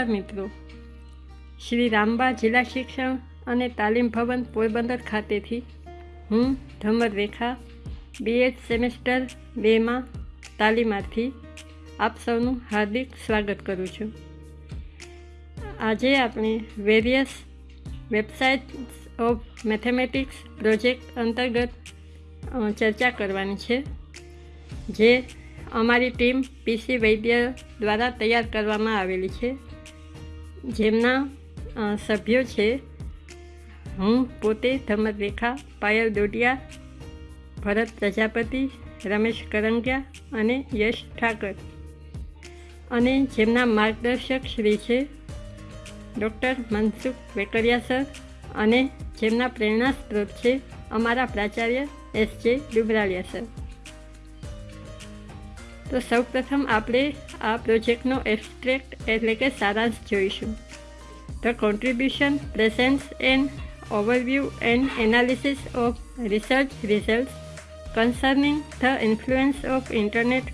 નમસ્કાર મિત્રો. શ્રી રામબા જિલ્લા શિક્ષણ અને તાલીમ ભવન પોરબંદર ખાતેથી હું ધમર રેખા બીએડ સેમેસ્ટર બેમાં તાલીમાર્થી આપ સૌનું હાર્દિક સ્વાગત કરું છું. આજે આપણે various websites of mathematics project અંતર્ગત ચર્ચા કરવાની છે, જે અમારી ટીમ પીસી વૈદ્ય દ્વારા તૈયાર કરવામાં આવેલી છે. જેમના સભ્યો છે. હું પોતે ધમરરેખા પાયલ દોડિયા ભરત પ્રજાપતિ, રમેશ કરંગિયા અને યશ ઠાકર. અને જેમના માર્ગદર્શક શ્રી છે, ડૉક્ટર મનસુખ વેકરિયા સર અને જેમના પ્રેરણા સ્ત્રોત છે, અમારા પ્રાચાર્ય એસ જે ડુબરાલિયા સર. તો સૌપ્રથમ આપણે આ પ્રોજેક્ટનો એબ્સ્ટ્રેક્ટ એટલે કે સારાંશ જોઈશું the contribution presents an overview and analysis of research results concerning the influence of internet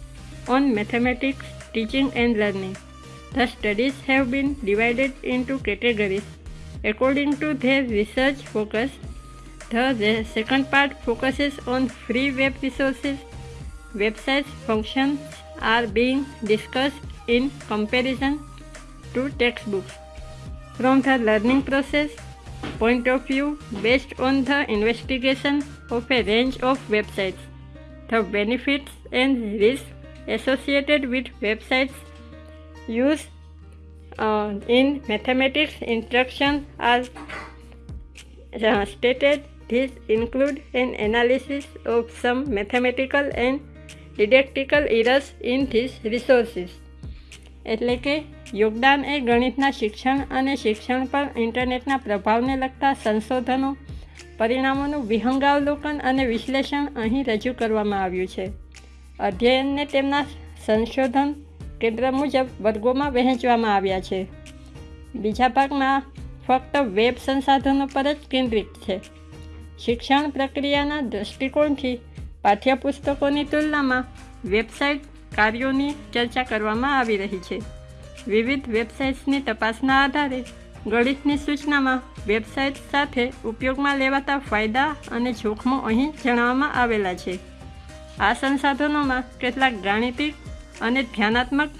on mathematics teaching and learning. The studies have been divided into categories according to their research focus. The re- second part focuses on free web resources. Websites functions are being discussed in comparison to textbooks. From the learning process point of view based on the investigation of a range of websites. The benefits and risks associated with websites used uh, in mathematics instruction are uh, stated. These include an analysis of some mathematical and didactical errors in this resources એટલે કે યોગદાન એ ગણિતના શિક્ષણ અને શિક્ષણ પર ઇન્ટરનેટના પ્રભાવને લગતા સંશોધનો, પરિણામોનું વિહંગાવલોકન અને વિશ્લેષણ અહીં રજૂ કરવામાં આવ્યું છે. અધ્યયનને તેમના સંશોધન કેન્દ્ર મુજબ વર્ગોમાં વહેંચવામાં આવ્યા છે. બીજા ભાગમાં ફક્ત વેબ સંસાધનો પર જ કેન્દ્રિત છે. શિક્ષણ પ્રક્રિયાના દૃષ્ટિકોણથી પાઠ્યપુસ્તકોની તુલનામાં વેબસાઇટ કાર્યોની ચર્ચા કરવામાં આવી રહી છે. વિવિધ વેબસાઇટ્સની તપાસના આધારે ગણિતની સૂચનામાં વેબસાઇટ સાથે ઉપયોગમાં લેવાતા ફાયદા અને જોખમો અહીં જણાવવામાં આવેલા છે. આ સંસાધનોમાં કેટલાક ગાણિતિક અને ધ્યાનાત્મક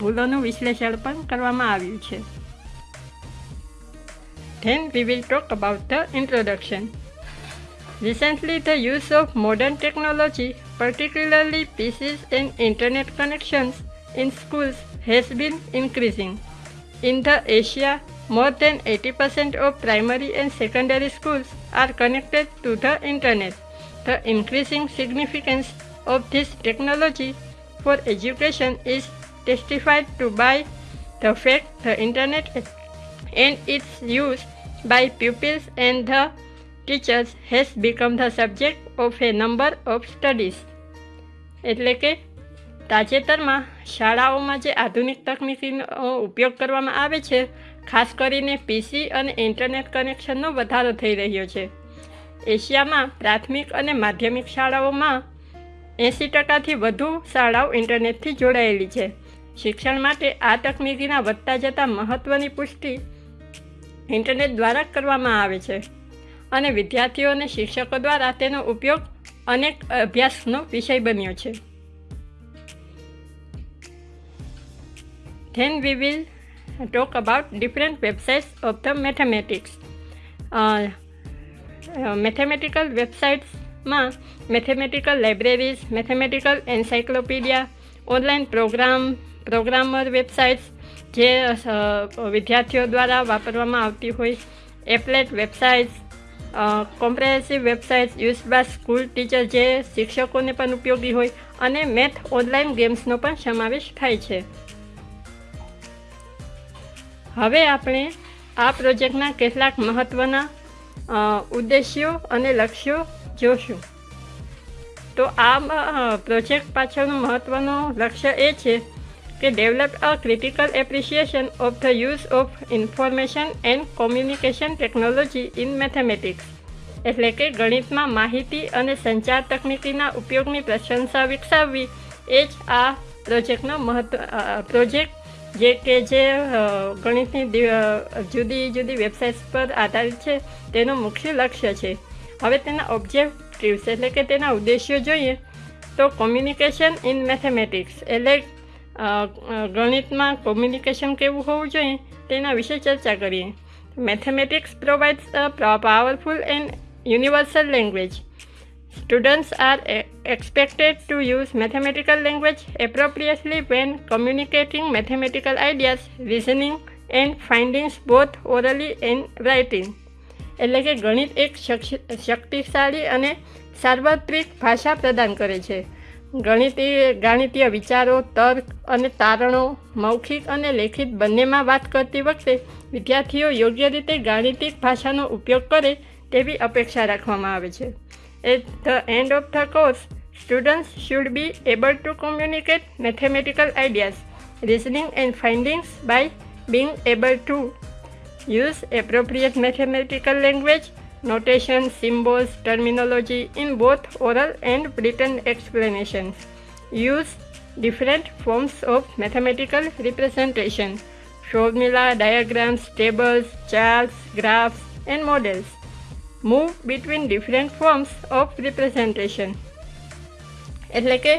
ભૂલોનું વિશ્લેષણ પણ કરવામાં આવ્યું છે. Then we will talk about the introduction. Recently, the use of modern technology, particularly PCs and internet connections in schools, has been increasing. In the Asia, more than 80% of primary and secondary schools are connected to the internet. The increasing significance of this technology for education is testified to by the fact the internet and its use by pupils and the teachers has become the subject of a number of studies એટલે કે તાજેતરમાં શાળાઓમાં જે આધુનિક તકનીકીનો ઉપયોગ કરવામાં આવે છે, ખાસ કરીને પીસી અને ઇન્ટરનેટ કનેક્શનનો વધારો થઈ રહ્યો છે. એશિયામાં પ્રાથમિક અને માધ્યમિક શાળાઓમાં એંસી ટકાથી વધુ શાળાઓ ઇન્ટરનેટથી જોડાયેલી છે. શિક્ષણ માટે આ તકનીકીના વધતા જતા મહત્ત્વની પુષ્ટિ ઇન્ટરનેટ દ્વારા કરવામાં આવે છે. અને વિદ્યાર્થીઓ અને શિક્ષકો દ્વારા તેનો ઉપયોગ અનેક અભ્યાસનો વિષય બન્યો છે will talk about different websites of the mathematics. Uh, uh, mathematical websitesમાં mathematical libraries, mathematical encyclopedia, online program, programmer websites જે વિદ્યાર્થીઓ દ્વારા વાપરવામાં આવતી હોય applet websites comprehensive websites use by school teacher જે શિક્ષકોને પણ ઉપયોગી હોય અને મેથ ઓનલાઈન ગેમ્સનો પણ સમાવેશ થાય છે. હવે આપણે આ પ્રોજેક્ટના કેટલાક મહત્ત્વના ઉદ્દેશ્યો અને લક્ષ્યો જોશું. તો આ પ્રોજેક્ટ પાછળનું મહત્ત્વનું લક્ષ્ય એ છે કે develop a critical appreciation of the use of information and communication technology in mathematics એટલે કે ગણિતમાં માહિતી અને સંચાર તકનીકીના ઉપયોગની પ્રશંસા વિકસાવવી. એ જ આ પ્રોજેક્ટનો મહત્વ પ્રોજેક્ટ જે કે જે ગણિતની જુદી જુદી વેબસાઇટ્સ પર આધારિત છે, તેનું મુખ્ય લક્ષ્ય છે. હવે તેના ઓબ્જેક્ટિવ્સ એટલે કે તેના ઉદ્દેશ્યો જોઈએ તો કોમ્યુનિકેશન ઇન મેથેમેટિક્સ એટલે ગણિતમાં કોમ્યુનિકેશન કેવું હોવું જોઈએ તેના વિશે ચર્ચા કરીએ mathematics provides a powerful and universal language are e- expected to use mathematical language appropriately when communicating mathematical ideas, reasoning, and findings both orally and writing. એટલે કે ગણિત એક શક્તિશાળી અને સાર્વત્રિક ભાષા પ્રદાન કરે છે ગણિતીય ગાણિતીય વિચારો તર્ક અને તારણો મૌખિક અને લેખિત બંનેમાં વાત કરતી વખતે વિદ્યાર્થીઓ યોગ્ય રીતે ગાણિતિક ભાષાનો ઉપયોગ કરે તેવી અપેક્ષા રાખવામાં આવે છે At the end of the course, students should be able to communicate mathematical ideas, reasoning, and findings by being able to use appropriate mathematical language, notation, symbols, terminology in both oral and written explanations. Use different forms of mathematical representation, formula, diagrams, tables, charts, graphs, and models move between different forms of representation એટલે કે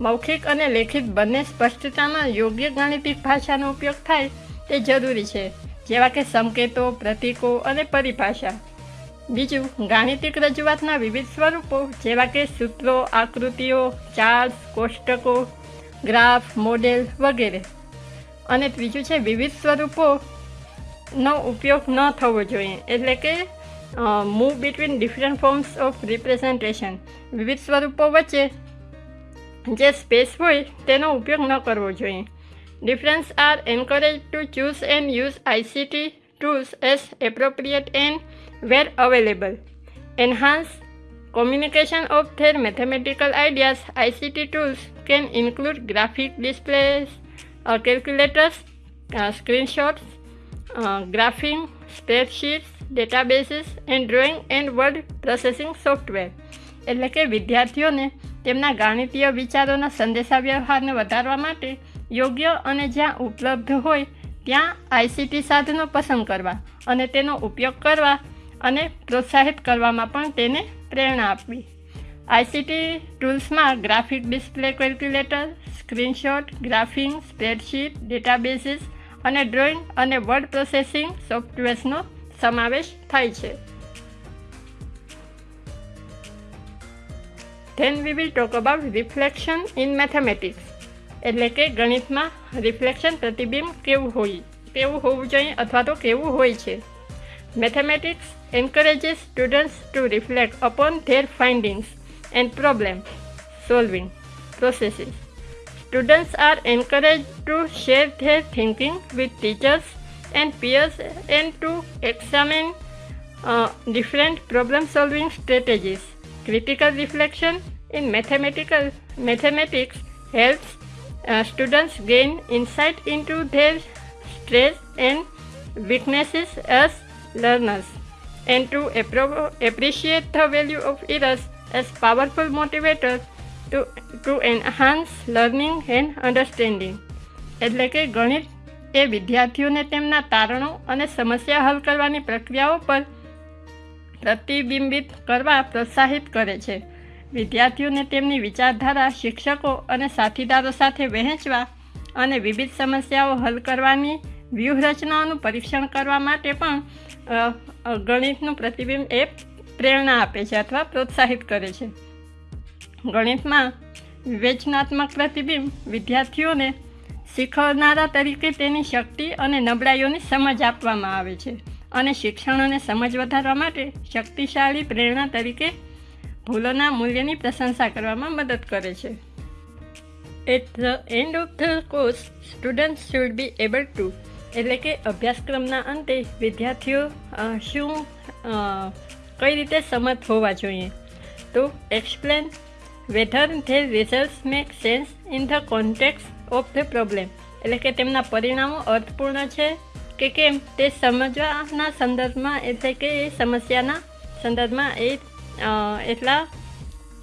મૌખિક અને લેખિત બંને સ્પષ્ટતામાં યોગ્ય ગાણિતિક ભાષાનો ઉપયોગ થાય તે જરૂરી છે જેવા કે સંકેતો પ્રતીકો અને પરિભાષા બીજું ગાણિતિક રજૂઆતના વિવિધ સ્વરૂપો, જેવા કે સૂત્રો, આકૃતિઓ, ચાર્ટ્સ, કોષ્ટકો, ગ્રાફ, મોડેલ વગેરે. અને ત્રીજું છે વિવિધ સ્વરૂપોનો ઉપયોગ ન થવો જોઈએ, એટલે કે move between different forms of representation વિવિધ સ્વરૂપો વચ્ચે જે સ્પેસ હોય, તેનો ઉપયોગ ન કરવો જોઈએ. Difference are encourage to choose and use ICT tools as appropriate and where available enhance mathematical ideas ict tools can include graphic displays uh, calculators uh, screenshots uh, graphing spreadsheets databases and drawing and word processing software એટલે કે વિદ્યાર્થીઓને તેમના ગાણિતીય વિચારોના સંદેશાવ્યવહારને વધારવા માટે યોગ્ય અને જ્યાં ઉપલબ્ધ હોય ત્યાં આઈસીટી સાધનો પસંદ કરવા અને તેનો ઉપયોગ કરવા અને પ્રોત્સાહિત કરવામાં પણ તેને પ્રેરણા આપવી. ICT ટૂલ્સમાં graphic display calculator, screenshot, graphing, spreadsheet databases અને ડ્રોઈંગ અને વર્ડ પ્રોસેસિંગ સોફ્ટવેર્સનો સમાવેશ થાય છે. Then we will talk about reflection in mathematics એટલે કે ગણિતમાં રિફ્લેક્શન પ્રતિબિંબ કેવું હોય, કેવું હોવું જોઈએ અથવા તો કેવું હોય છે. Mathematics encourages students to reflect upon their findings and problem solving processes. Students are encouraged to share their thinking with teachers and peers and to examine uh, different problem solving strategies. Critical reflection in mathematical mathematics helps uh, students gain insight into their strengths and weaknesses as learners and to appreciate the value of errors as powerful motivators to, to enhance learning and understanding. એટલે કે ગણિત એ વિદ્યાર્થીઓને તેમના તારણો અને સમસ્યા હલ કરવાની પ્રક્રિયાઓ પર પ્રતિબિંબિત કરવા પ્રોત્સાહિત કરે છે વિદ્યાર્થીઓને તેમની વિચારધારા શિક્ષકો અને સાથીદારો સાથે વહેંચવા અને વિવિધ સમસ્યાઓ હલ કરવાની વ્યૂહરચનાઓનું પરીક્ષણ કરવા માટે પણ ગણિતનું પ્રતિબિંબ એ પ્રેરણા આપે છે અથવા પ્રોત્સાહિત કરે છે. ગણિતમાં વિવેચનાત્મક પ્રતિબિંબ વિદ્યાર્થીઓને શીખવનારા તરીકે તેની શક્તિ અને નબળાઈઓની સમજ આપવામાં આવે છે અને શિક્ષણોને સમજ વધારવા માટે શક્તિશાળી પ્રેરણા તરીકે ભૂલોના મૂલ્યની પ્રશંસા કરવામાં મદદ કરે છે. At the end of the course students should be able to એટલે કે અભ્યાસક્રમના અંતે વિદ્યાર્થીઓ શું કઈ રીતે સમર્થ હોવા જોઈએ? તો explain whether they result make sense in the context of the problem એટલે કે તેમના પરિણામો અર્થપૂર્ણ છે કે કેમ? તે સમજવાના સંદર્ભમાં એટલે કે એ સમસ્યાના સંદર્ભમાં એ એટલા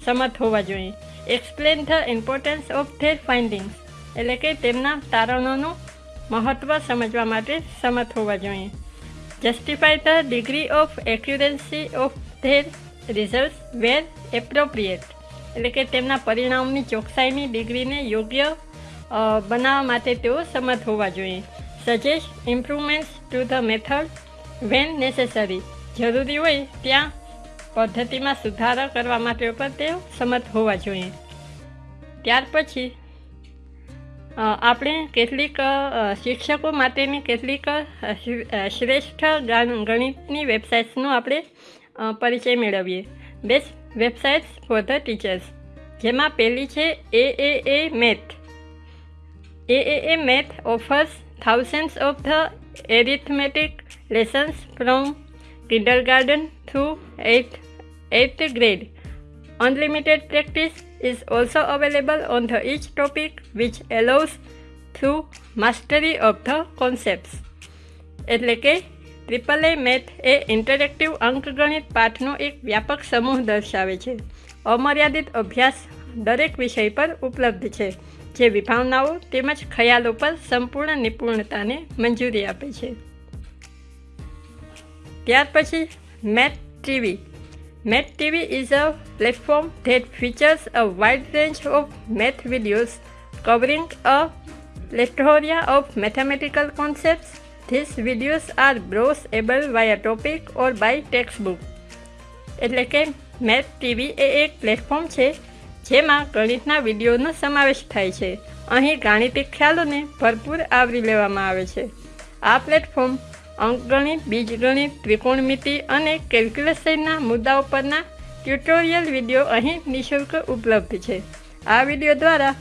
સમર્થ હોવા જોઈએ. Explain the importance of their findings એટલે કે તેમના તારણોનું મહત્ત્વ સમજવા માટે સમર્થ હોવા જોઈએ. Justify the degree of accuracy of their result where appropriate એટલે કે તેમના પરિણામની ચોકસાઈની ડિગ્રીને યોગ્ય બનાવવા માટે તેઓ સમર્થ હોવા જોઈએ. Suggest improvements to the method when necessary જરૂરી હોય ત્યાં પદ્ધતિમાં સુધારો કરવા માટે પણ તેઓ સમર્થ હોવા જોઈએ. ત્યાર પછી આપણે કેટલીક શિક્ષકો માટેની કેટલીક શ્રેષ્ઠ ગણિતની વેબસાઇટ્સનો આપણે પરિચય મેળવીએ. Best websites for the teachers જેમાં પહેલી છે A A A math A A A math offers thousands of the arithmetic lessons from kindergarten through eighth eighth grade unlimited practice is also available on the each topic, which allows through mastery of the concepts. એટલે કે triple A math a interactive અંકગણિત પાઠનો એક વ્યાપક સમૂહ દર્શાવે છે. અમર્યાદિત અભ્યાસ દરેક વિષય પર ઉપલબ્ધ છે, જે વિભાવનાઓ તેમજ ખ્યાલો પર સંપૂર્ણ નિપુણતાને મંજૂરી આપે છે. ત્યાર પછી math TV Math TV is a platform that features a wide range of math videos covering a plethora of mathematical concepts. These videos are browsable via topic or by textbook. એટલે કે મેથ ટીવી એ એક platform છે જેમાં ગણિતના વિડીયોનો સમાવેશ થાય છે અહીં ગાણિતિક ખ્યાલોને ભરપૂર આવરી લેવામાં આવે છે આ પ્લેટફોર્મ અંકગણિત, બીજગણિત, ત્રિકોણમિતિ અને કેલ્ક્યુલેશનના મુદ્દાઓ પરના ટ્યુટોરિયલ વીડિયો અહીં નિઃશુલ્ક ઉપલબ્ધ છે. આ વીડિયો દ્વારા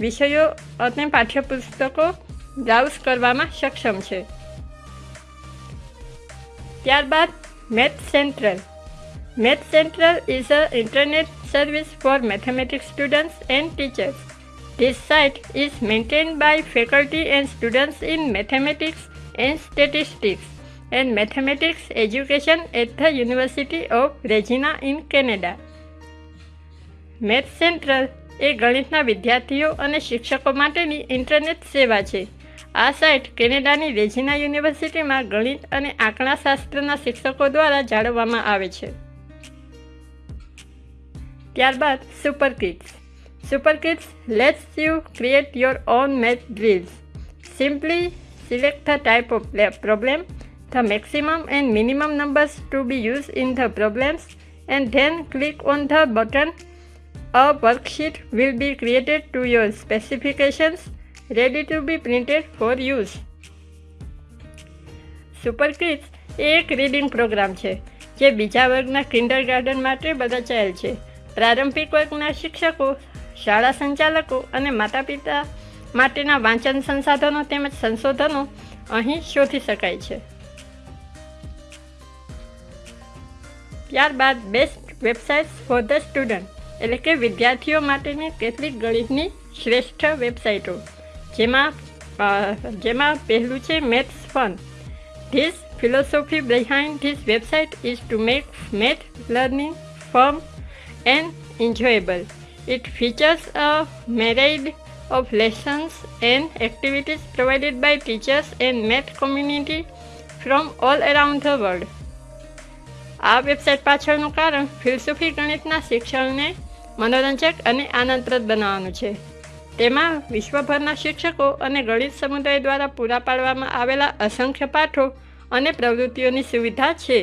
વિષયો અને પાઠ્યપુસ્તકો બ્રાઉઝ કરવામાં સક્ષમ છે. ત્યારબાદ math central. Math central is a internet service for mathematics students and teachers. This site is maintained by faculty and students in mathematics and Statistics, and Mathematics, Education at the University of Regina in Canada. Math central એ ગણિતના વિદ્યાર્થીઓ અને શિક્ષકો માટેની internet સેવા છે. આ site કેનેડાની Regina યુનિવર્સિટીમાં ગણિત અને આંકડાશાસ્ત્રના શિક્ષકો દ્વારા જાળવવામાં આવે છે. ત્યારબાદ super kids super kids lets you create your own math drills simply Select the type of problem, the maximum and minimum numbers to be used in the problems and then click on the button. A worksheet will be created to your specifications ready to be printed for use. Super એ એક reading programme છે જે બીજા વર્ગના kinder garden માટે રચાયેલ છે પ્રારંભિક વર્ગના શિક્ષકો શાળા સંચાલકો અને માતા પિતા માટેના વાંચન સંસાધનો તેમજ સંશોધનો અહીં શોધી શકાય છે. ત્યારબાદ best websites for the student એટલે કે વિદ્યાર્થીઓ માટેની કેટલીક ગણિતની શ્રેષ્ઠ વેબસાઇટો જેમાં જેમાં પહેલું છે maths fun this philosophy behind this website is to make math learning firm and enjoyable it features a myriad of lessons and activities provided by teachers and math community from all around the world. આ website પાછળનું કારણ ફિલસુફી ગણિતના શિક્ષણને મનોરંજક અને આનંદપ્રદ બનાવવાનું છે તેમાં વિશ્વભરના શિક્ષકો અને ગણિત સમુદાય દ્વારા પૂરા પાડવામાં આવેલા અસંખ્ય પાઠો અને પ્રવૃત્તિઓની સુવિધા છે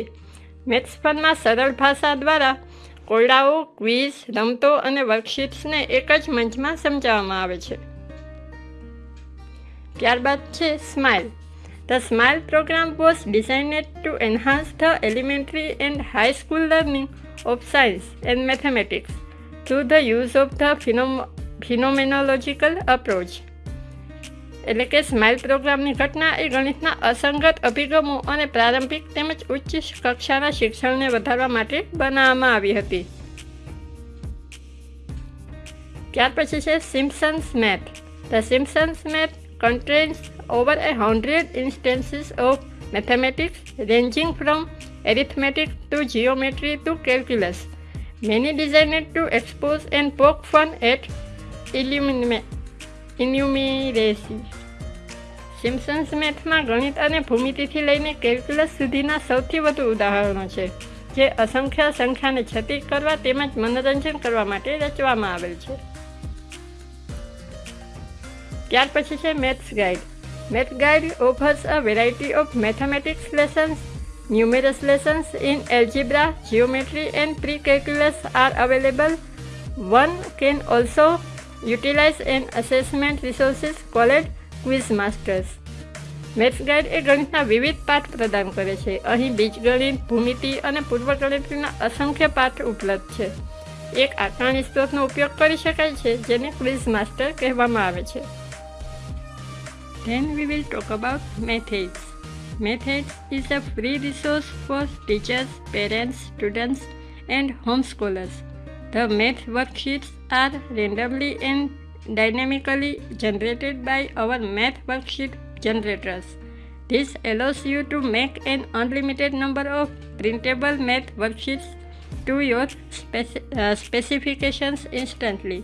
મેથ્સ ફનમાં સરળ ભાષા દ્વારા કોયડાઓ, ક્વિઝ, રમતો અને વર્કશીટ્સને એક જ મંચમાં સમજાવવામાં આવે છે. ત્યારબાદ છે smile. The smile program was designed to enhance the elementary and high school learning of science and mathematics through the use of the phenom, phenomenological approach. એટલે કે સ્માઇલ પ્રોગ્રામની ઘટના એ ગણિતના અસંગત અભિગમો અને પ્રારંભિક તેમજ ઉચ્ચ કક્ષાના શિક્ષણને વધારવા માટે બનાવવામાં આવી હતી ત્યાર પછી છે Simpsons math the Simpsons math contains over a hundred instances of mathematics ranging from arithmetic to geometry to calculus. Many designed to expose and poke fun at illumination. Simpsons મેથમાં ગણિત અને ભૂમિતિથી લઈને કેલ્ક્યુલસ સુધીના સૌથી વધુ ઉદાહરણો છે, જે અસંખ્ય સંખ્યાને છતી કરવા તેમજ મનોરંજન કરવા માટે રચવામાં આવેલ છે. ત્યાર પછી છે maths guide math guide offers a variety of mathematics lessons numerous lessons in algebra geometry and pre calculus are available one can also utilize an assessment resources called quiz masters maths guide એ ગણિતના વિવિધ પાઠ પ્રદાન કરે છે અહીં બીજગણિત ભૂમિતિ અને પૂર્વગણિતના અસંખ્ય પાઠ ઉપલબ્ધ છે એક આકારણી સ્ત્રોતનો ઉપયોગ કરી શકાય છે જેને ક્વિઝ માસ્ટર કહેવામાં આવે છે Then we will talk about methods. Methods is a free resource for teachers, parents, students, and homeschoolers. The math worksheets are randomly and dynamically generated by our math worksheet generators. This allows you to make an unlimited number of printable math worksheets to your speci- uh, specifications instantly.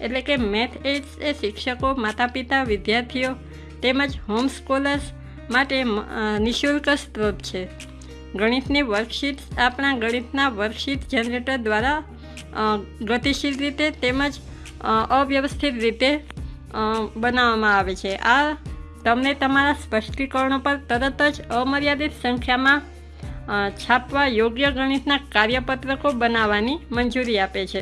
એટલે કે math ads એ શિક્ષકો માતા પિતા વિદ્યાર્થીઓ તેમજ home scholars માટે નિઃશુલ્ક સ્ત્રોત છે ગણિતની વર્કશીટ્સ આપણા ગણિતના વર્કશીટ જનરેટર દ્વારા ગતિશીલ રીતે તેમજ અવ્યવસ્થિત રીતે બનાવવામાં આવે છે. આ તમને તમારા સ્પષ્ટીકરણો પર તરત જ અમર્યાદિત સંખ્યામાં છાપવા યોગ્ય ગણિતના કાર્યપત્રકો બનાવવાની મંજૂરી આપે છે.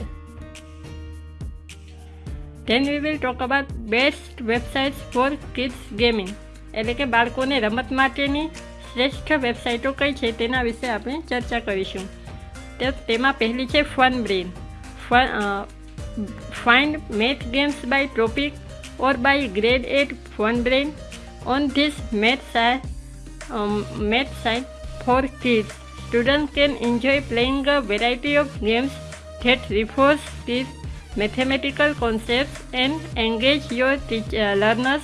Then we will talk about best websites for kids gaming એટલે કે બાળકોને રમત માટેની શ્રેષ્ઠ વેબસાઇટો કઈ છે તેના વિશે આપણે ચર્ચા કરીશું. તેમાં પહેલી છે fun brain find, uh, find math games by topic or by grade 8 funbrain on this math site, um, math site for kids. Students can enjoy playing a variety of games that reinforce these mathematical concepts and engage your uh, learners.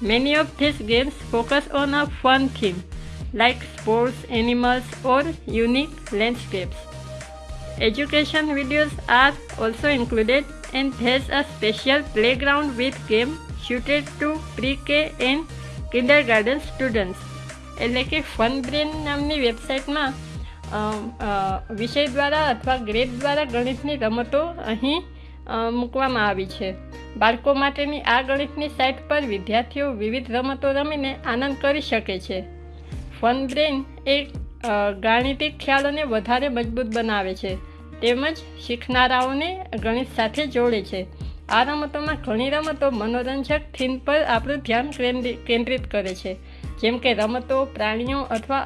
Many of these games focus on a fun theme, like sports, animals, or unique landscapes. Education videos are also included and has a special playground with game suited to pre-K and kindergarten students. એટલે કે fun brain નામની વેબસાઇટમાં વિષય દ્વારા અથવા grade દ્વારા ગણિતની રમતો અહીં મૂકવામાં આવી છે બાળકો માટેની આ ગણિતની સાઇટ પર વિદ્યાર્થીઓ વિવિધ રમતો રમીને આનંદ કરી શકે છે ફન બ્રેન એ ગાણિતિક ખ્યાલોને વધારે મજબૂત બનાવે છે. તેમજ શીખનારાઓને ગણિત સાથે જોડે છે. આ રમતોમાં ઘણી રમતો મનોરંજક થીમ પર આપણું ધ્યાન કેન્દ્રિત કરે છે. જેમ કે રમતો, પ્રાણીઓ અથવા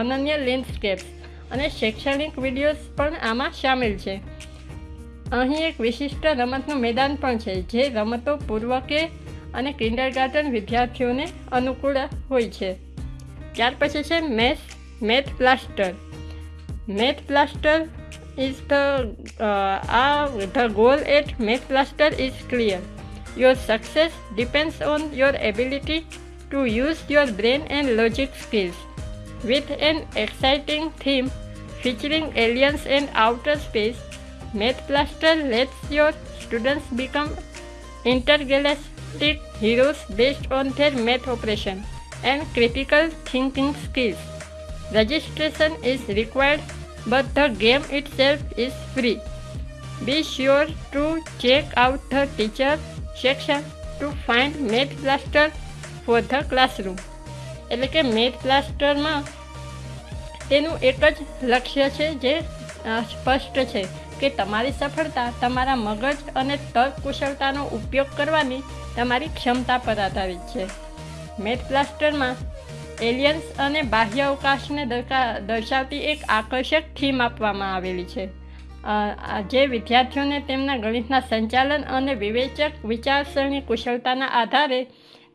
અનન્ય લેન્ડસ્કેપ્સ અને શૈક્ષણિક વિડીયોઝ પણ આમાં સામેલ છે. અહીં એક વિશિષ્ટ રમતનું મેદાન પણ છે, જે રમતો પૂર્વકે અને કિન્ડરગાર્ટન વિદ્યાર્થીઓને અનુકૂળ હોય છે. ત્યાર પછી છે matte plaster matte plaster is the uh, uh, the goal at matte plaster is clear. Your success depends on your ability to use your brain and logic skills. With an exciting theme featuring aliens and outer space matte plaster lets your students become intergalactic heroes based on their math operation and critical thinking skills. Registration is required, but the game itself is free. Be sure to check out the teacher section to find Math Blaster for the classroom. એટલે કે math પ્લાસ્ટરમાં તેનું એક જ લક્ષ્ય છે જે સ્પષ્ટ છે કે તમારી સફળતા તમારા મગજ અને તર્ક કુશળતાનો ઉપયોગ કરવાની તમારી ક્ષમતા પર આધારિત છે મેથ પ્લાસ્ટરમાં એલિયન્સ અને બાહ્ય અવકાશને દર્શાવતી એક આકર્ષક થીમ આપવામાં આવેલી છે. જે વિદ્યાર્થીઓને તેમના ગણિતના સંચાલન અને વિવેચક વિચારસરણી કુશળતાના આધારે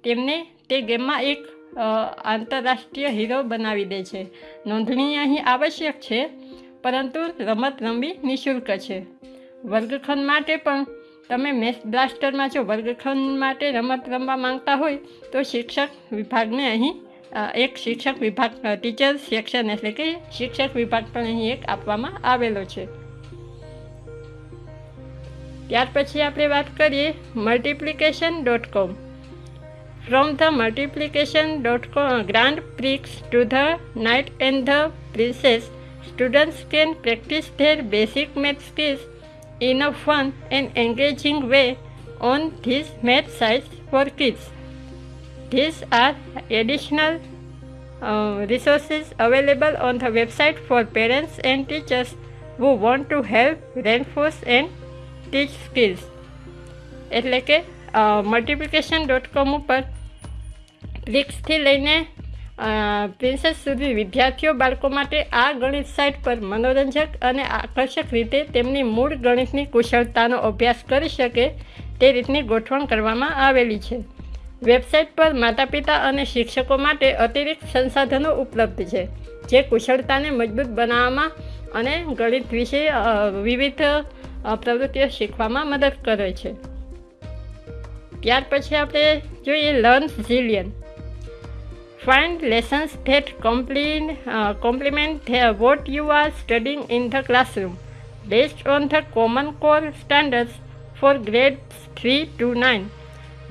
તેમને તે ગેમમાં એક આંતરરાષ્ટ્રીય હીરો બનાવી દે છે. નોંધણી અહીં આવશ્યક છે, પરંતુ રમત રમવી નિઃશુલ્ક છે. વર્ગખંડ માટે પણ તમે મેથ બ્લાસ્ટરમાં જો વર્ગખંડ માટે રમત રમવા માંગતા હોય, તો શિક્ષક વિભાગને અહીં એક શિક્ષક વિભાગ ટીચર સેક્શન એટલે કે શિક્ષક વિભાગ પણ અહીં એક આપવામાં આવેલો છે ત્યાર પછી આપણે વાત કરીએ multiplication dot com From the multiplication dot co- Grand Prix to the Knight and the Princess, students can practice their basic math skills in a fun and engaging way on these math sites for kids. These are additional uh, resources available on the website for parents and teachers who want to help reinforce and teach skills. એટલે કે multiplication dot કોમ ઉપર પ્લિક્સથી લઈને princess સુધી વિદ્યાર્થીઓ બાળકો માટે આ ગણિત સાઇટ પર મનોરંજક અને આકર્ષક રીતે તેમની મૂળ ગણિતની કુશળતાનો અભ્યાસ કરી શકે તે રીતની ગોઠવણ કરવામાં આવેલી છે વેબસાઇટ પર માતા પિતા અને શિક્ષકો માટે અતિરિક્ત સંસાધનો ઉપલબ્ધ છે જે કુશળતાને મજબૂત બનાવવામાં અને ગણિત વિશે વિવિધ પ્રવૃત્તિઓ શીખવામાં મદદ કરે છે ત્યાર પછી આપણે જોઈએ learn zillion that complete, uh, complement the, what you are studying in the classroom based on the Common Core standards for grades 3 to 9.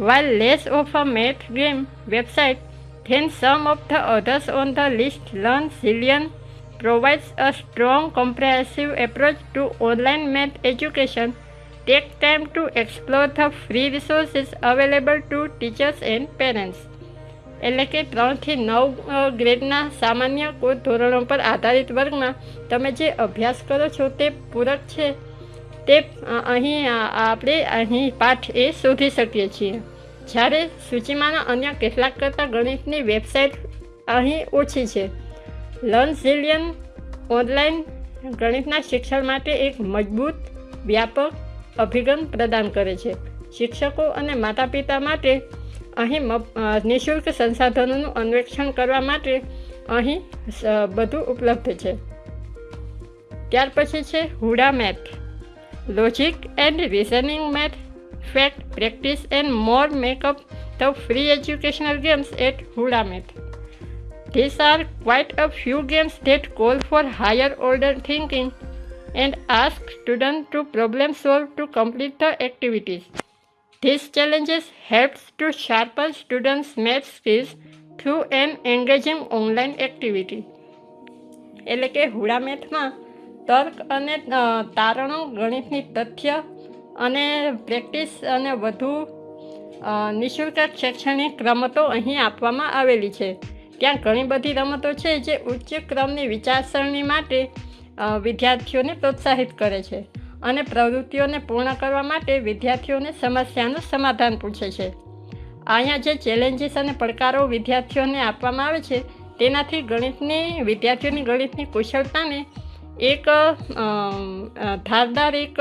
While less of a math game website than some of the others on the list, Learn Zillion provides a strong comprehensive approach to online math education. Take time to explore the free resources available to teachers and parents. એટલે કે ત્રણથી નવ ગ્રેડના સામાન્ય કોઈ ધોરણો પર આધારિત વર્ગમાં તમે જે અભ્યાસ કરો છો તે પૂરક છે તે અહીં આપણે અહીં પાઠ એ શોધી શકીએ છીએ. જ્યારે સૂચિમાંના અન્ય કેટલાક કરતાં ગણિતની વેબસાઇટ અહીં ઓછી છે. લર્ન ઝિલિયન ઓનલાઈન ગણિતના શિક્ષણ માટે એક મજબૂત, વ્યાપક અભિગમ પ્રદાન કરે છે. શિક્ષકો અને માતા પિતા માટે અહીં નિઃશુલ્ક સંસાધનોનું અન્વેષણ કરવા માટે અહીં બધું ઉપલબ્ધ છે. ત્યાર પછી છે Hooda math. Logic and reasoning math fact practice and more make up the free educational games at Hooda math These are quite a few games that call for higher order thinking and ask students to problem solve to complete the activities. These challenges helps to sharpen students' math skills through an engaging online activity. એટલે કે હુડા મેથમાં તર્ક અને તારણો, ગણિતની તથ્ય અને practice અને વધુ નિઃશુલ્ક શૈક્ષણિક રમતો અહીં આપવામાં આવેલી છે. ત્યાં ઘણી બધી રમતો છે જે ઉચ્ચ ક્રમની વિચારસરણી માટે વિદ્યાર્થીઓને પ્રોત્સાહિત કરે છે અને પ્રવૃત્તિઓને પૂર્ણ કરવા માટે વિદ્યાર્થીઓને સમસ્યાનું સમાધાન પૂછે છે. અહીંયા જે ચેલેન્જીસ અને પડકારો વિદ્યાર્થીઓને આપવામાં આવે છે, તેનાથી ગણિતની, વિદ્યાર્થીઓની ગણિતની કુશળતાને એક ધારદાર એક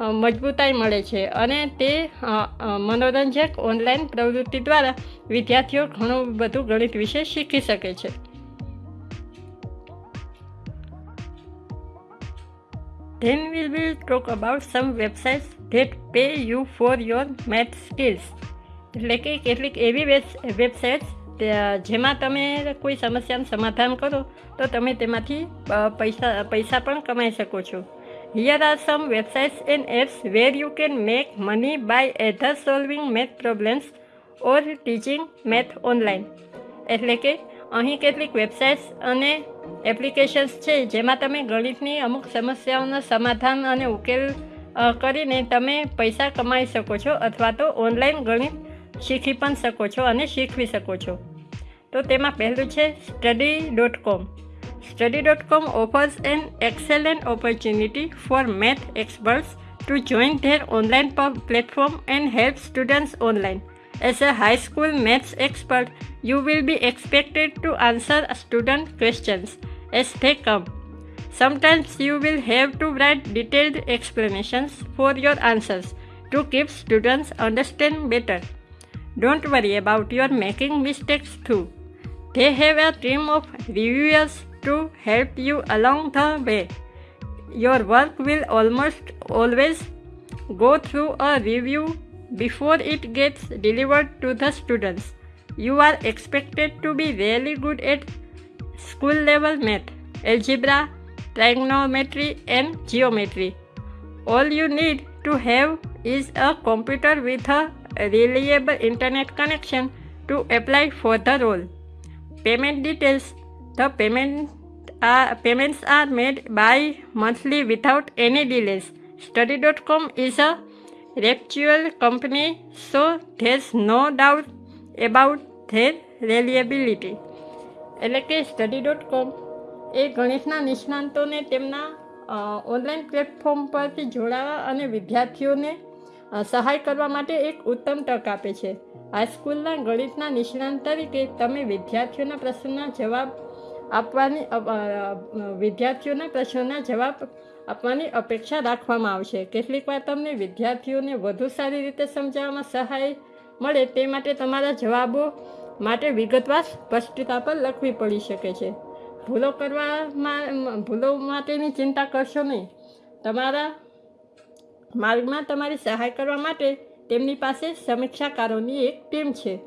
મજબૂતાઈ મળે છે અને તે મનોરંજક ઓનલાઈન પ્રવૃત્તિ દ્વારા વિદ્યાર્થીઓ ઘણું બધું ગણિત વિશે શીખી શકે છે Then we will talk about some websites that pay you for your math skills. એટલે કે કેટલીક એવી વેબસાઇટ્સ જેમાં તમે કોઈ સમસ્યાનું સમાધાન કરો, તો તમે તેમાંથી પૈસા પૈસા પણ કમાઈ શકો છો. Here are some websites and apps where you can make money by either solving math problems or teaching math online એટલે કે, અહીં કેટલીક વેબસાઇટ્સ અને એપ્લિકેશન્સ છે, જેમાં તમે ગણિતની અમુક સમસ્યાઓના સમાધાન અને ઉકેલ કરીને તમે પૈસા કમાઈ શકો છો અથવા તો ઓનલાઈન ગણિત શીખી પણ શકો છો અને શીખવી શકો છો. તો તેમાં પહેલું છે study dot com study dot com offers an excellent opportunity for math experts to join their online pub platform and help students online. As a high school maths expert, you will be expected to answer student questions as they come. Sometimes you will have to write detailed explanations for your answers to keep students understand better. Don't worry about your making mistakes too. They have a team of reviewers to help you along the way. Your work will almost always go through a review before it gets delivered to the students. You are expected to be really good at school level math, algebra, trigonometry, and geometry. All you need to have is a computer with a reliable internet connection to apply for the role. Payment details The payment are, payments are made by monthly without any delays. Study.com is a reputable company, so there's no doubt about their reliability. એટલે કે study dot કોમ એ ગણિતના નિષ્ણાંતોને તેમના online platform પરથી જોડાવા અને વિદ્યાર્થીઓને અ, સહાય કરવા માટે એક ઉત્તમ તક આપે છે. હાઈસ્કૂલના ગણિતના નિષ્ણાંત તરીકે તમે વિદ્યાર્થીઓના પ્રશ્નના જવાબ આપવાની વિદ્યાર્થીઓના પ્રશ્નોના જવાબ આપવાની અપેક્ષા રાખવામાં આવશે. કેટલીક વાર તમને વિદ્યાર્થીઓને વધુ સારી રીતે સમજાવવામાં સહાય મળે તે માટે તમારા જવાબો માટે વિગતવાર સ્પષ્ટતા પર લખવી પડી શકે છે. ભૂલો કરવામાં ભૂલો માટેની ચિંતા કરશો નહીં. તમારા માર્ગમાં તમારી સહાય કરવા માટે તેમની પાસે સમીક્ષાકારોની એક ટીમ છે.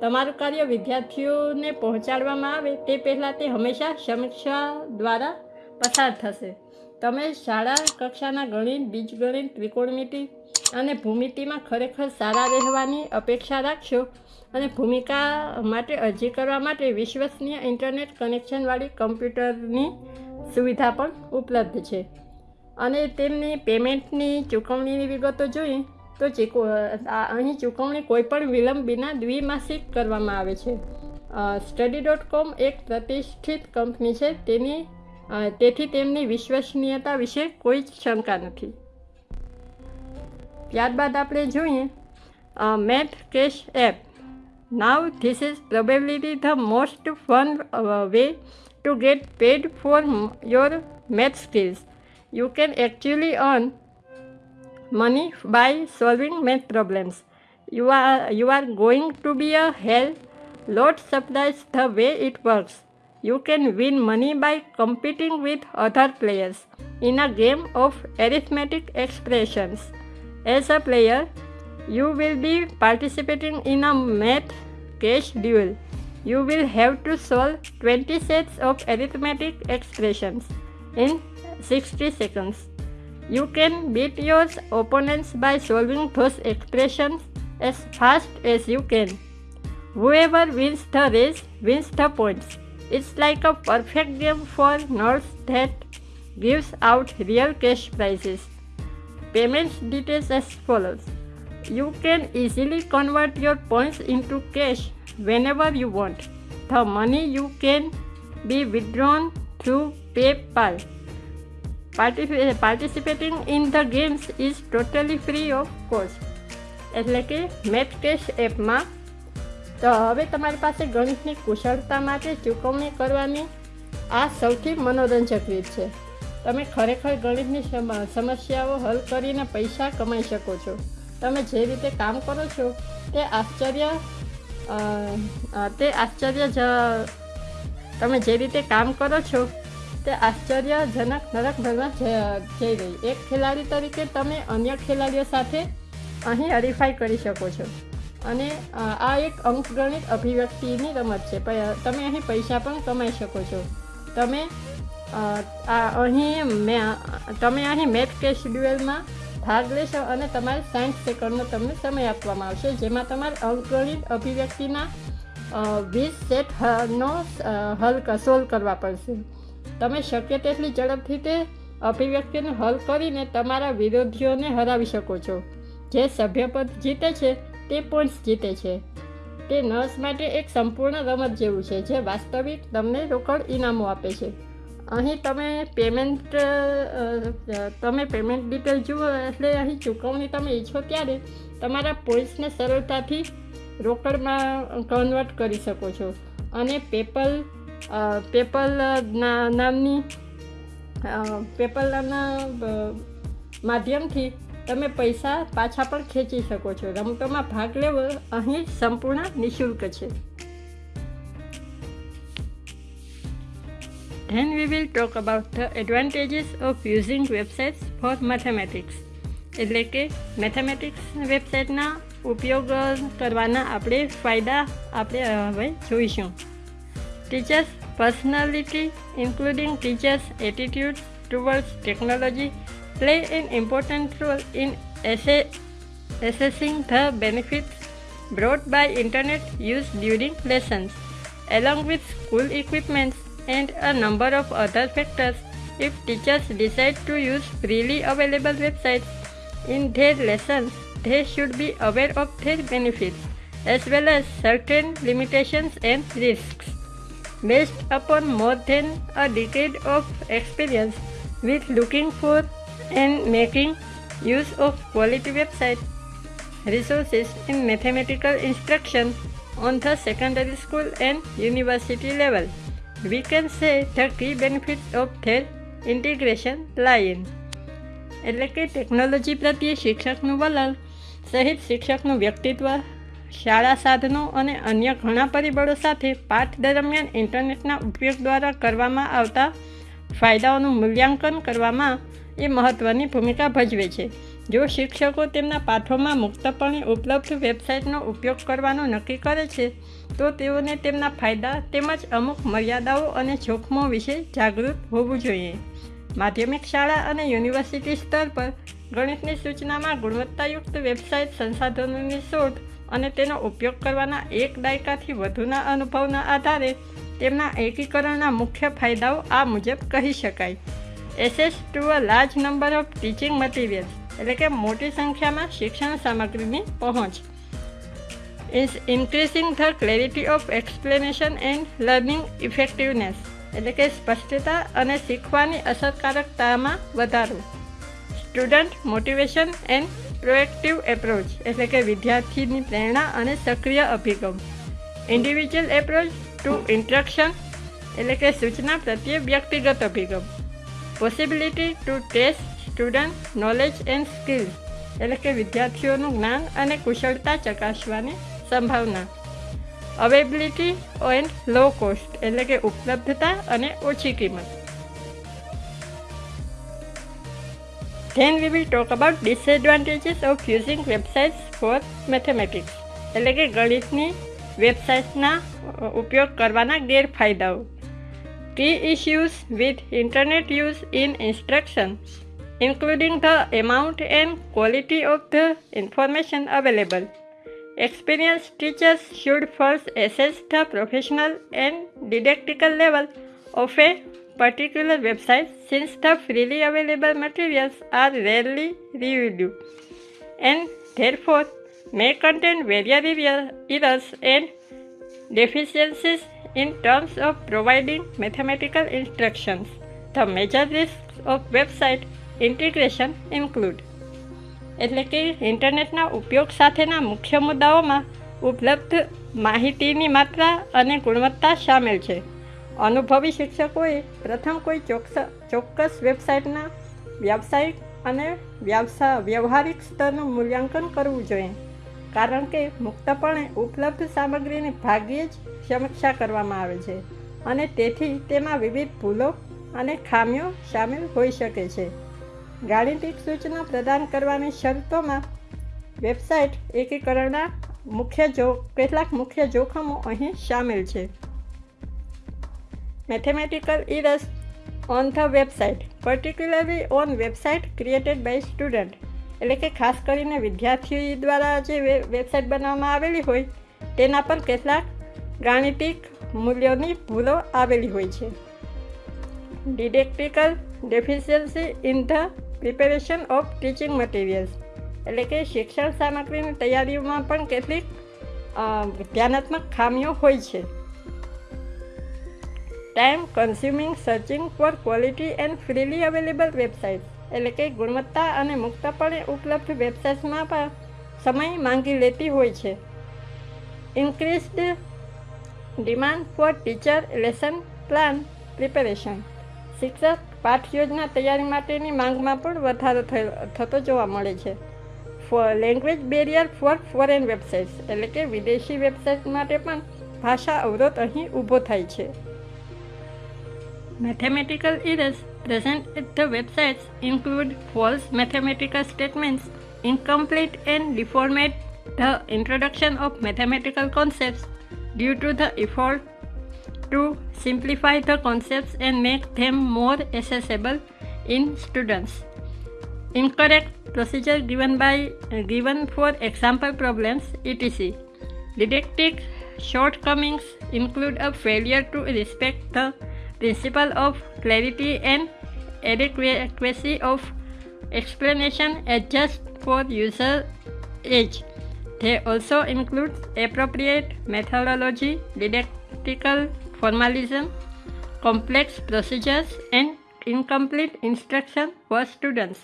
તમારું કાર્ય વિદ્યાર્થીઓને પહોંચાડવામાં આવે તે પહેલાં તે હંમેશા સમીક્ષા દ્વારા પસાર થશે. તમે શાળા કક્ષાના ગણિત, બીજગણિત, ત્રિકોણમિતિ અને ભૂમિતિમાં ખરેખર સારા રહેવાની અપેક્ષા રાખશો અને ભૂમિકા માટે અરજી કરવા માટે વિશ્વસનીય ઇન્ટરનેટ કનેક્શનવાળી કમ્પ્યુટરની સુવિધા પણ ઉપલબ્ધ છે. અને તેમની પેમેન્ટની ચૂકવણીની વિગતો જોઈએ તો ચીકો અહીં ચૂકવણી કોઈપણ વિલંબ વિના દ્વિમાસિક કરવામાં આવે છે. સ્ટડી ડોટ કોમ એક પ્રતિષ્ઠિત કંપની છે. તેની તેથી તેમની વિશ્વસનીયતા વિશે કોઈ જ શંકા નથી. ત્યારબાદ આપણે જોઈએ math cash app. Now this is probability the most fun way to get paid for your math skills you can actually earn money by solving math problems. You are, you are going to be a hell lot surprised the way it works. You can win money by competing with other players in a game of arithmetic expressions. As a player, you will be participating in a math cash duel. You will have to solve 20 sets of arithmetic expressions in 60 seconds. You can beat your opponents by solving those expressions as fast as you can. Whoever wins the race wins the points. It's like a perfect game for nerds that gives out real cash prizes. Payment details as follows. You can easily convert your points into cash whenever you want. The money you can be withdrawn through PayPal. Particip- participating in the games is totally free of cost એટલે કે math cache એપમાં તો હવે તમારી પાસે ગણિતની કુશળતા માટે ચૂકવણી કરવાની આ સૌથી મનોરંજક રીત છે. તમે ખરેખર ગણિતની સમ- સમસ્યાઓ હલ કરીને પૈસા કમાઈ શકો છો. તમે જે રીતે કામ કરો છો, તે આશ્ચર્ય તે આશ્ચર્ય જ- તમે જે રીતે કામ કરો છો તે આશ્ચર્યજનક નરકભરમાં જઈ રહી. એક ખેલાડી તરીકે તમે અન્ય ખેલાડીઓ સાથે અહીં હરીફાઈ કરી શકો છો. અને આ એક અંકગણિત અભિવ્યક્તિની રમત છે. તમે અહીં પૈસા પણ કમાઈ શકો છો. તમે અહીં મે- તમે અહીં મેથ કે શેડ્યુલમાં ભાગ લેશો અને તમારે સાઠ સેકન્ડનો તમને સમય આપવામાં આવશે, જેમાં તમારે અંકગણિત અભિવ્યક્તિના વીસ સેટ નો હલ સોલ્વ કરવા પડશે. તમે શક્ય તેટલી ઝડપથી તે અભિવ્યક્તિને હલ કરીને તમારા વિરોધીઓને હરાવી શકો છો. જે સભ્યપદ જીતે છે, તે પોઈન્ટ્સ જીતે છે. તે નર્સ માટે એક સંપૂર્ણ રમત જેવું છે, જે વાસ્તવિક તમને રોકડ ઇનામો આપે છે. અહીં તમે પેમેન્ટ તમે પેમેન્ટ ડિટેલ જુઓ એટલે અહીં ચૂકવણી તમે ઈચ્છો ત્યારે તમારા પોઈન્ટ્સને સરળતાથી રોકડમાં કન્વર્ટ કરી શકો છો. અને પેપલ પેપલ નામની પેપલના માધ્યમથી તમે પૈસા પાછા પણ ખેંચી શકો છો. રમતોમાં ભાગ લેવો અહીં સંપૂર્ણ નિઃશુલ્ક છે. Then we will talk about the advantages of using websites for mathematics. એટલે કે મેથેમેટિક્સ વેબસાઇટના ઉપયોગ કરવાના આપણે ફાયદા આપણે હવે જોઈશું. Teachers Personality, including teachers' attitudes towards technology, play an important role in assessing the benefits brought by internet use during lessons, along with school equipment and a number of other factors if teachers decide to use freely available websites in their lessons, they should be aware of their benefits as well as certain limitations and risks. Based upon more than a decade of experience with looking for and making use of quality website resources in mathematical instruction on the secondary school and university level, we can say the key benefits of their integration lie in. એટલે કે technology પ્રત્યે શિક્ષકનું વલણ સહિત શિક્ષકનું વ્યક્તિત્વ શાળા સાધનો અને અન્ય ઘણા પરિબળો સાથે પાઠ દરમિયાન ઇન્ટરનેટના ઉપયોગ દ્વારા કરવામાં આવતા ફાયદાઓનું મૂલ્યાંકન કરવામાં એ મહત્ત્વની ભૂમિકા ભજવે છે. જો શિક્ષકો તેમના પાઠોમાં મુક્તપણે ઉપલબ્ધ વેબસાઇટનો ઉપયોગ કરવાનું નક્કી કરે છે, તો તેઓને તેમના ફાયદા તેમજ અમુક મર્યાદાઓ અને જોખમો વિશે જાગૃત હોવું જોઈએ. માધ્યમિક શાળા અને યુનિવર્સિટી સ્તર પર ગણિતની સૂચનામાં ગુણવત્તાયુક્ત વેબસાઇટ સંસાધનોની શોધ અને તેનો ઉપયોગ કરવાના એક દાયકાથી વધુના અનુભવના આધારે તેમના એકીકરણના મુખ્ય ફાયદાઓ આ મુજબ કહી શકાય. Access to a large number of teaching materials એટલે કે મોટી સંખ્યામાં શિક્ષણ સામગ્રીની પહોંચ is increasing the clarity of explanation and learning effectiveness એટલે કે સ્પષ્ટતા અને શીખવાની અસરકારકતામાં વધારો. Student motivation and proactive approach એટલે કે વિદ્યાર્થીની પ્રેરણા અને સક્રિય અભિગમ. ઇન્ડિવિજ્યુઅલ એપ્રોચ ટુ ઇન્ટ્રક્શન એટલે કે સૂચના પ્રત્યે વ્યક્તિગત અભિગમ. Possibility to test student knowledge and skill એટલે કે વિદ્યાર્થીઓનું જ્ઞાન અને કુશળતા ચકાસવાની સંભાવના. અવેબિલિટી એન્ડ લો કોસ્ટ એટલે કે ઉપલબ્ધતા અને ઓછી કિંમત. Then we will talk about disadvantages of using websites for mathematics એટલે કે ગણિતની વેબસાઇટ્સના ઉપયોગ કરવાના ગેરફાયદાઓ key issues with internet use in instruction including the amount and quality of the information available. Experienced teachers should first assess the professional and didactical level of a particular website since the freely available materials are rarely reviewed and therefore may contain various errors and deficiencies in terms of providing mathematical instructions. The major risks of website integration include એટલે કે ઇન્ટરનેટના ઉપયોગ સાથેના મુખ્ય મુદ્દાઓમાં ઉપલબ્ધ માહિતીની માત્રા અને ગુણવત્તા સામેલ છે અનુભવી શિક્ષકોએ પ્રથમ કોઈ ચોક્કસ ચોક્કસ વેબસાઇટના વ્યાવસાયિક અને વ્યવસા, વ્યવહારિક સ્તરનું મૂલ્યાંકન કરવું જોઈએ. કારણ કે મુક્તપણે ઉપલબ્ધ સામગ્રીની ભાગ્યે જ સમીક્ષા કરવામાં આવે છે અને તેથી તેમાં વિવિધ ભૂલો અને ખામીઓ સામેલ હોઈ શકે છે. ગાણિતિક સૂચના પ્રદાન કરવાની શરતોમાં વેબસાઇટ એકીકરણના મુખ્ય જો, કેટલાક મુખ્ય જોખમો અહીં સામેલ છે. Mathematical errors on the website particularly on website created by student એટલે કે ખાસ કરીને વિદ્યાર્થી દ્વારા જે વેબસાઇટ બનાવવામાં આવેલી હોય, તેના પર કેટલાક ગાણિતિક મૂલ્યોની ભૂલો આવેલી હોય છે. Didactical deficiency in the preparation of teaching materials એટલે કે શિક્ષણ સામગ્રીની તૈયારીઓમાં પણ કેટલીક ધ્યાનાત્મક ખામીઓ હોય છે. Time consuming searching for quality and freely available websites એટલે કે ગુણવત્તા અને મુક્તપણે ઉપલબ્ધ વેબસાઇટ્સમાં પણ સમય માંગી લેતી હોય છે. Increased demand for teacher lesson plan preparation શિક્ષક પાઠ યોજના તૈયારી માટેની માંગમાં પણ વધારો થતો જોવા મળે છે. Language barrier for foreign websites એટલે કે વિદેશી વેબસાઇટ માટે પણ ભાષા અવરોધ અહીં ઊભો થાય છે. Mathematical errors present at the websites include false mathematical statements, incomplete and deformed the introduction of mathematical concepts due to the effort to simplify the concepts and make them more accessible in students. Incorrect procedure given by given for example problems etc. Didactic shortcomings include a failure to respect the principle of clarity and adequacy of explanation adjust for user age. They also include appropriate methodology, didactical formalism, complex procedures, and incomplete instruction for students.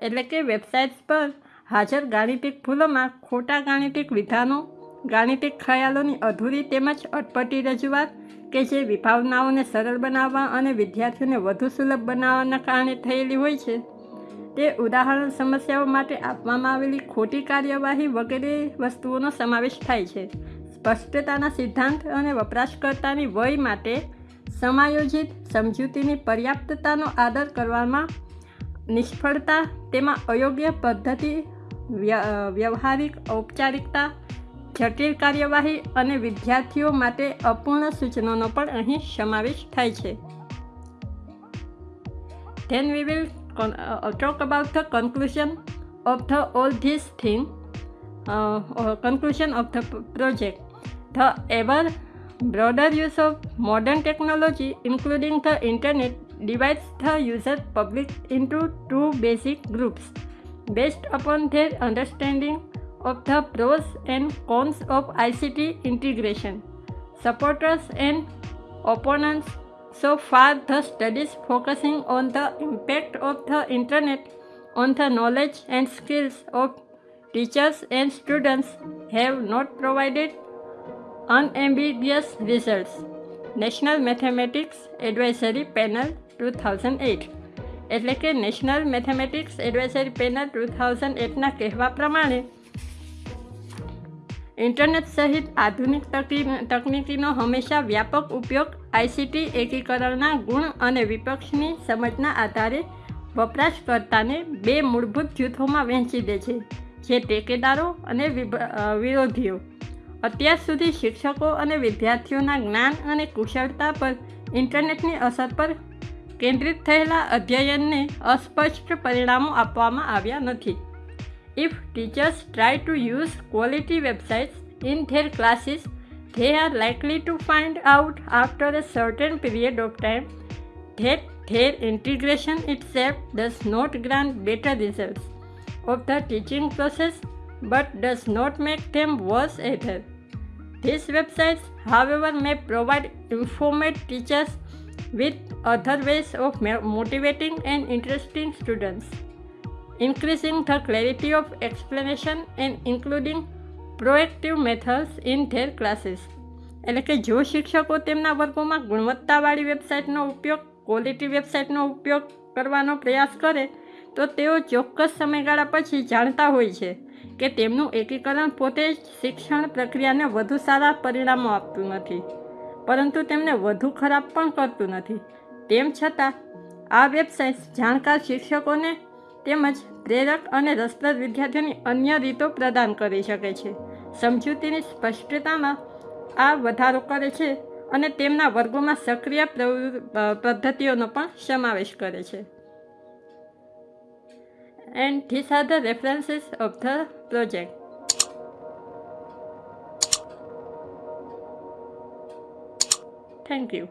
એટલે કે websites પર હાજર ગાણિતિક ભૂલોમાં ખોટા ગાણિતિક વિધાનો ગાણિતિક ખ્યાલોની અધૂરી તેમજ અટપટી રજૂઆત કે જે વિભાવનાઓને સરળ બનાવવા અને વિદ્યાર્થીઓને વધુ સુલભ બનાવવાના કારણે થયેલી હોય છે. તે ઉદાહરણ સમસ્યાઓ માટે આપવામાં આવેલી ખોટી કાર્યવાહી વગેરે વસ્તુઓનો સમાવેશ થાય છે. સ્પષ્ટતાના સિદ્ધાંત અને વપરાશકર્તાની વય માટે સમાયોજિત સમજૂતીની પર્યાપ્તતાનો આદર કરવામાં નિષ્ફળતા, તેમાં અયોગ્ય પદ્ધતિ વ્યવહારિક ઔપચારિકતા જટિલ કાર્યવાહી અને વિદ્યાર્થીઓ માટે અપૂર્ણ સૂચનોનો પણ અહીં સમાવેશ થાય છે then we will talk about the conclusion of the all this thing conclusion of the project the ever broader use of modern technology including the internet divides the user public into two basic groups based upon their understanding of the pros and cons of ICT integration. Supporters and opponents so far the studies focusing on the impact of the internet on the knowledge and skills of teachers and students have not provided unambiguous results. National mathematics advisory panel two thousand eight એટલે કે national mathematics advisory panel two thousand એટના કહેવા પ્રમાણે internet સહિત આધુનિક તકનીકીનો હંમેશા વ્યાપક ઉપયોગ ICT એકીકરણના ગુણ અને વિપક્ષની સમજના આધારે વપરાશકર્તાને બે મૂળભૂત જૂથોમાં વહેંચી દે છે, જે ટેકેદારો અને વિરોધીઓ. અત્યાર સુધી શિક્ષકો અને વિદ્યાર્થીઓના જ્ઞાન અને કુશળતા પર ઇન્ટરનેટની અસર પર કેન્દ્રિત થયેલા અધ્યયનને અસ્પષ્ટ પરિણામો આપવામાં આવ્યા નથી. If teachers try to use quality websites in their classes, they are likely to find out after a certain period of time that their integration itself does not grant better results of the teaching process but does not make them worse either. These websites, however, may provide informed teachers with other ways of motivating and interesting students. Increasing the clarity of explanation and including proactive methods in their classes. એટલે કે જો શિક્ષકો તેમના વર્ગોમાં ગુણવત્તાવાળી વેબસાઇટનો ઉપયોગ quality વેબસાઇટનો ઉપયોગ કરવાનો પ્રયાસ કરે, તો તેઓ ચોક્કસ સમયગાળા પછી જાણતા હોય છે કે તેમનું એકીકરણ પોતે જ શિક્ષણ પ્રક્રિયાને વધુ સારા પરિણામો આપતું નથી, પરંતુ તેમને વધુ ખરાબ પણ કરતું નથી. તેમ છતાં, આ વેબસાઇટ્સ જાણકાર શિક્ષકોને તેમજ પ્રેરક અને રસપ્રદ વિદ્યાર્થીઓની અન્ય રીતો પ્રદાન કરી શકે છે. સમજૂતીની સ્પષ્ટતામાં આ વધારો કરે છે અને તેમના વર્ગોમાં સક્રિય પદ્ધતિઓનો પણ સમાવેશ કરે છે. And this are the references of the project. Thank you.